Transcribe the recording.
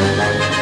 Música